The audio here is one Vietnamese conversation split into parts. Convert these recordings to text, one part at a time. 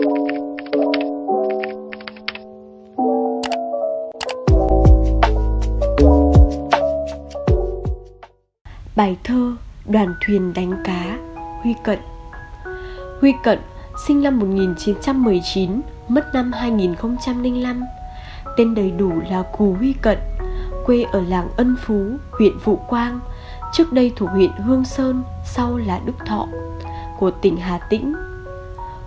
Bài thơ Đoàn thuyền đánh cá Huy Cận. Huy Cận sinh năm 1919, mất năm 2005 Tên đầy đủ là Cù Huy Cận Quê ở làng Ân Phú, huyện Vũ Quang Trước đây thuộc huyện Hương Sơn, sau là Đức Thọ Của tỉnh Hà Tĩnh.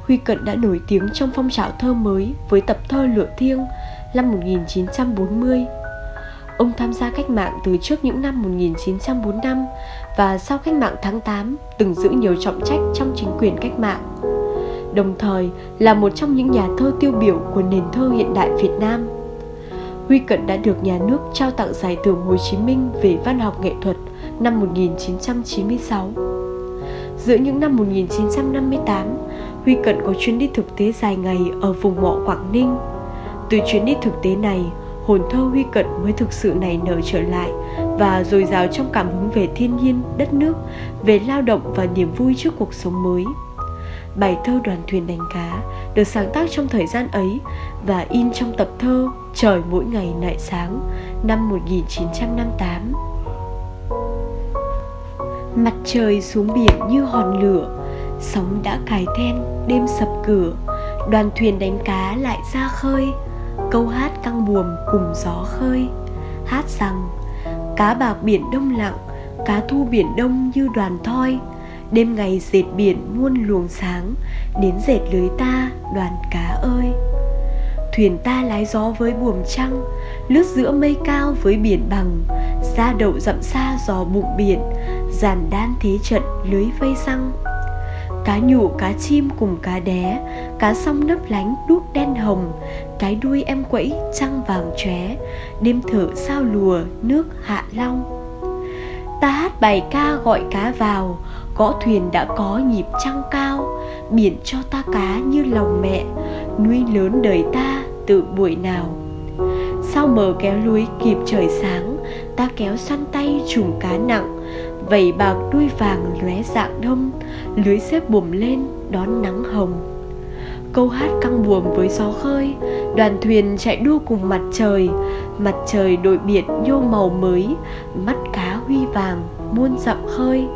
Huy Cận đã nổi tiếng trong phong trào thơ mới với tập thơ Lửa Thiêng năm 1940 Ông tham gia cách mạng từ trước những năm 1945 và sau cách mạng tháng 8 từng giữ nhiều trọng trách trong chính quyền cách mạng. Đồng thời là một trong những nhà thơ tiêu biểu của nền thơ hiện đại Việt Nam. Huy Cận đã được nhà nước trao tặng giải thưởng Hồ Chí Minh về văn học nghệ thuật năm 1996. Giữa những năm 1958, Huy Cận có chuyến đi thực tế dài ngày ở vùng mộ Quảng Ninh. Từ chuyến đi thực tế này, hồn thơ Huy Cận mới thực sự nảy nở trở lại và dồi dào trong cảm hứng về thiên nhiên, đất nước, về lao động và niềm vui trước cuộc sống mới. Bài thơ Đoàn thuyền đánh cá được sáng tác trong thời gian ấy và in trong tập thơ Trời mỗi ngày nại sáng năm 1958. Mặt trời xuống biển như hòn lửa, sóng đã cài then, đêm sập cửa, đoàn thuyền đánh cá lại ra khơi, câu hát căng buồm cùng gió khơi. Hát rằng cá bạc biển đông lặng cá thu biển đông như đoàn thoi. Đêm ngày dệt biển muôn luồng sáng đến dệt lưới ta đoàn cá ơi thuyền ta lái gió với buồm trăng, lướt giữa mây cao với biển bằng ra đậu dặm xa giò bụng biển giàn đan thế trận lưới vây răng. Cá nhụ cá chim cùng cá đé, cá song nấp lánh đuốc đen hồng, cái đuôi em quẫy trăng vàng chóe đêm thở sao lùa nước hạ long. Ta hát bài ca gọi cá vào, gõ thuyền đã có nhịp trăng cao, biển cho ta cá như lòng mẹ, nuôi lớn đời ta từ buổi nào. Sao mờ kéo lưới kịp trời sáng, ta kéo săn tay trùng cá nặng vầy bạc đuôi vàng lóe dạng đông, lưới xếp buồm lên đón nắng hồng. Câu hát căng buồm với gió khơi, đoàn thuyền chạy đua cùng mặt trời mặt trời đội biển nhô màu mới, mắt cá huy vàng muôn dặm khơi.